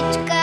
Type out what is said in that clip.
Квітка